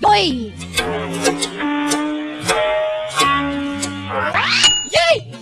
Ôi. Gì?